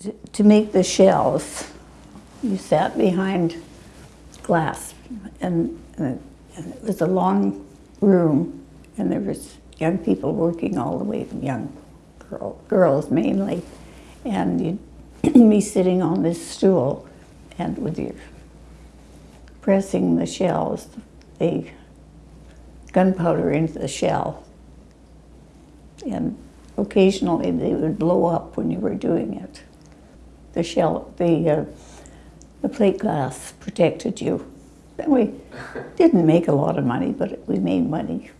to, to make the shells, you sat behind glass, and, uh, and it was a long room, and there was young people working all the way, young girl, girls mainly, and you'd sitting on this stool, and with your pressing the shells, the gunpowder into the shell, and occasionally they would blow up when you were doing it. The shell, the uh, the plate glass protected you. We didn't make a lot of money, but we made money.